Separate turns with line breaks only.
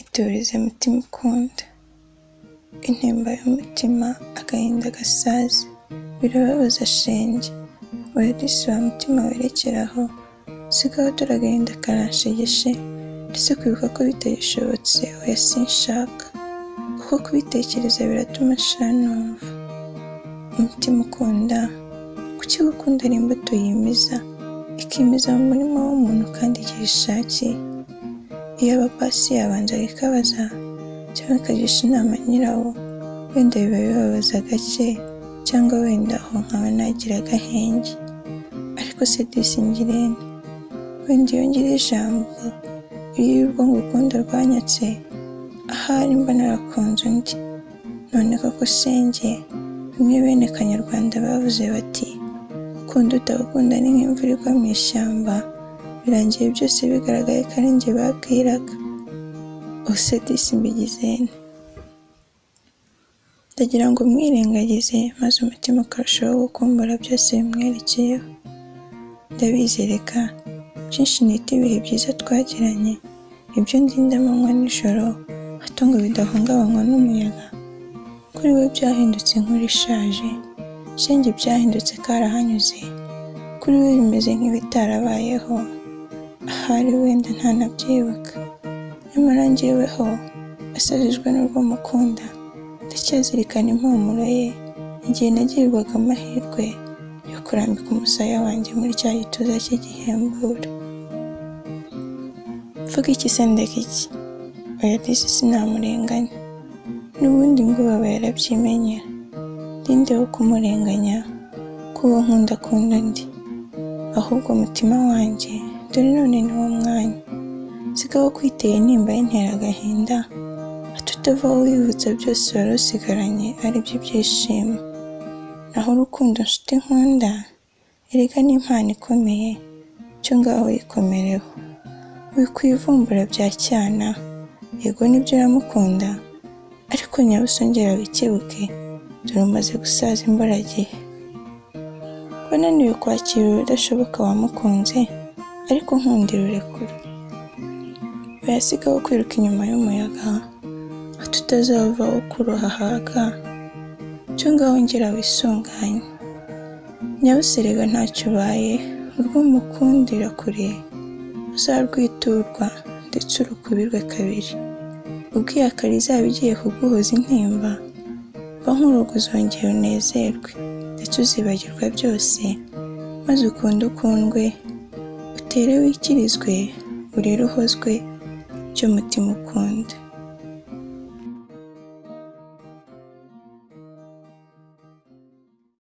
iturize mutima ukunda intimba y'umutima agahinda gasaze. Birababaza shenge oya disi wa mutima werekeraho. Sigaho dore agahinda karanshegeshe ndetse kwibuka ko bitagishobotse oya sinshaka. Kuko kubitekereza biratuma nshira numva. Umutima ukunda. Kuki gukunda ari imbuto yimiza? Ikimiza mu murima w'umuntu kandi igihe ishakiye. Iyo abapasi yabanzaga ikabaza cyangwa ikagisha inama nyirawo wenda biba bibabaza gake cyangwa wenda aho nkaba nagira agahenge. Ariko se disi ngirente? Wenda iyo ngira ijambo iyo urwo ngukunda rwanyatse ahari mba narakunze undi? None koko senge bimwe bene kanyarwanda bavuze bati ukunda utagukunda ni nk'imvura igwa mu ishyamba. Birangiye byose bigaragaye ko ari njye babwiraga. Ose disi mbigizene ndagira ngo mwirengagize maze umutima ukarushaho gukumbura byose bimwerekeyeho. Ndabizereka byinshi nita ibihe byiza twagiranye? Ibyo ndinda amanywa nijoro hato ngo bidahungabanywa n'umuyaga. Kuri we byahindutse inkuru ishaje shenge byahindutse karahanyuze. Kuri we bimeze nk'ibitarabayeho. Ahari wenda ntanabyibuka nyamara njyeweho asajijwe n'urwo mukunda. Ndacyazirikana impumuro ye. Igihe nagirirwaga amahirwe yo kurambika umusaya wanjye muri cya gituza cy'igihembura mvuga iki se ndeka iki? Oya disi sinamurenganya n'ubundi ngo baba yarabyimenyera ndinde wo kumurenganya? Ko uwo nkunda akunda undi ahubwo umutima wanjye dore none ni wo mwanya. Sigaho kwiteye intimba y'intera agahinda tutavaho wibutsa byose wari usigaranye ari byo byishimo naho urukundo nshuti nkunda erega ni impano ikomeye cyo ngaho yikomereho. Wikwivumbura bya cyana yego ni byo uramukunda ariko nyabusongera wikebuke dore umaze gusaza imburagihe wananiwe kwakira urudashoboka wamukunze ariko nkundira urekure bayasigaho kwiruka inyuma y'umuyaga tutazavaho kuroha haga cyo ngaho ngera wisunganye. Nyabuserega ntacyo ubaye urw'umukundira kure uzarwiturwa ndetse urukubirwe kabiri. Ubwo iyakara izaba igiye kuguhoza intimba ba nk'urugo uzongera unezerwe ndetse uzibagirwa byose maze ukunde ukundwe utere wikirizwe urire uhozwe by'umutima ukunda.